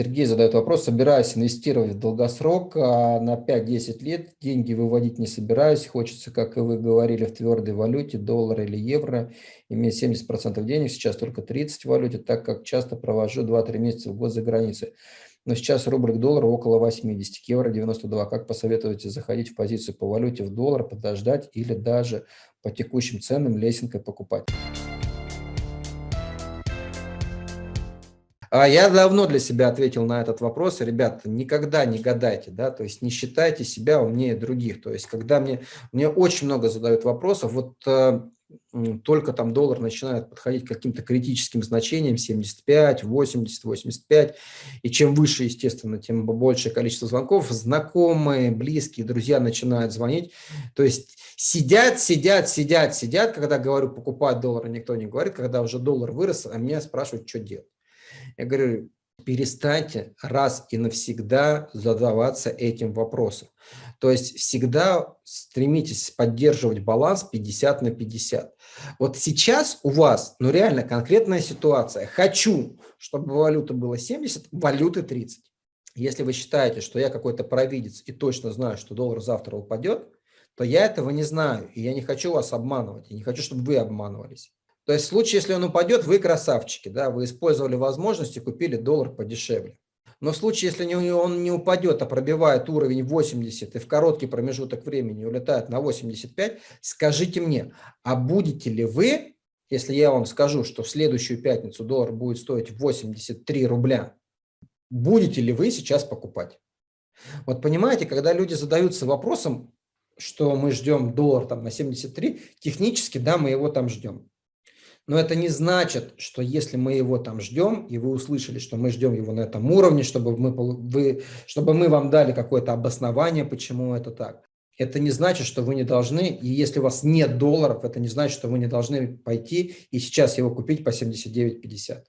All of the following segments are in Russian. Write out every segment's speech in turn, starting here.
Сергей задает вопрос, собираюсь инвестировать в долгосрок а на 5-10 лет, деньги выводить не собираюсь, хочется, как и вы говорили, в твердой валюте, доллар или евро, иметь 70% денег, сейчас только 30% в валюте, так как часто провожу 2-3 месяца в год за границей. Но сейчас рубль к доллару около 80, к евро 92. Как посоветуете заходить в позицию по валюте в доллар, подождать или даже по текущим ценам лесенкой покупать? Я давно для себя ответил на этот вопрос. Ребята, никогда не гадайте, да, то есть не считайте себя умнее других. То есть когда мне, мне очень много задают вопросов, вот э, только там доллар начинает подходить к каким-то критическим значениям, 75, 80, 85, и чем выше, естественно, тем большее количество звонков, знакомые, близкие, друзья начинают звонить, то есть сидят, сидят, сидят, сидят, когда говорю покупать доллар, никто не говорит, когда уже доллар вырос, а меня спрашивают, что делать. Я говорю, перестаньте раз и навсегда задаваться этим вопросом. То есть всегда стремитесь поддерживать баланс 50 на 50. Вот сейчас у вас, ну реально конкретная ситуация. Хочу, чтобы валюта была 70, валюты 30. Если вы считаете, что я какой-то провидец и точно знаю, что доллар завтра упадет, то я этого не знаю, и я не хочу вас обманывать, и не хочу, чтобы вы обманывались. То есть в случае, если он упадет, вы красавчики, да, вы использовали возможность и купили доллар подешевле. Но в случае, если он не упадет, а пробивает уровень 80 и в короткий промежуток времени улетает на 85, скажите мне, а будете ли вы, если я вам скажу, что в следующую пятницу доллар будет стоить 83 рубля, будете ли вы сейчас покупать? Вот понимаете, когда люди задаются вопросом, что мы ждем доллар там на 73, технически, да, мы его там ждем. Но это не значит, что если мы его там ждем, и вы услышали, что мы ждем его на этом уровне, чтобы мы, вы, чтобы мы вам дали какое-то обоснование, почему это так. Это не значит, что вы не должны, и если у вас нет долларов, это не значит, что вы не должны пойти и сейчас его купить по 79,50.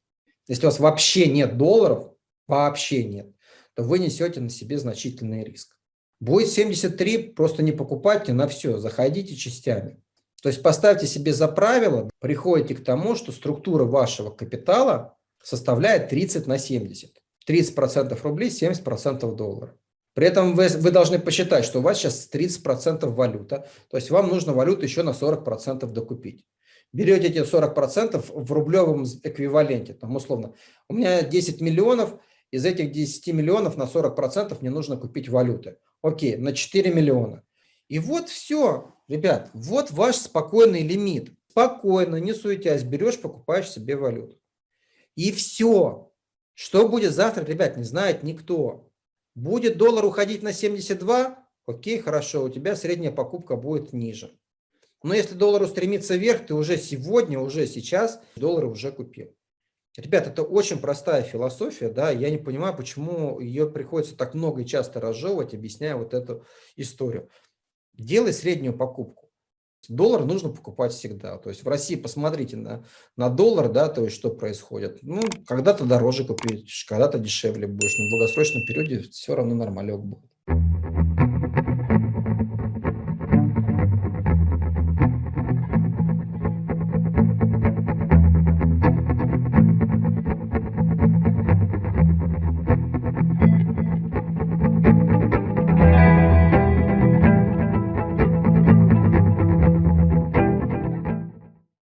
Если у вас вообще нет долларов, вообще нет, то вы несете на себе значительный риск. Будет 73, просто не покупайте на все, заходите частями. То есть поставьте себе за правило, приходите к тому, что структура вашего капитала составляет 30 на 70. 30% рублей, 70% долларов. При этом вы, вы должны посчитать, что у вас сейчас 30% валюта, то есть вам нужно валюту еще на 40% докупить. Берете эти 40% в рублевом эквиваленте, там условно, у меня 10 миллионов, из этих 10 миллионов на 40% мне нужно купить валюты. Окей, на 4 миллиона. И вот все, ребят, вот ваш спокойный лимит. Спокойно, не суетясь, берешь, покупаешь себе валюту. И все. Что будет завтра, ребят, не знает никто. Будет доллар уходить на 72, окей, хорошо, у тебя средняя покупка будет ниже. Но если доллар устремится вверх, ты уже сегодня, уже сейчас доллары уже купил. Ребят, это очень простая философия, да, я не понимаю, почему ее приходится так много и часто разжевывать, объясняя вот эту историю делай среднюю покупку. Доллар нужно покупать всегда. То есть в России посмотрите на, на доллар, да, то есть что происходит. Ну, когда-то дороже купить, когда-то дешевле будешь. На долгосрочном периоде все равно нормалек будет.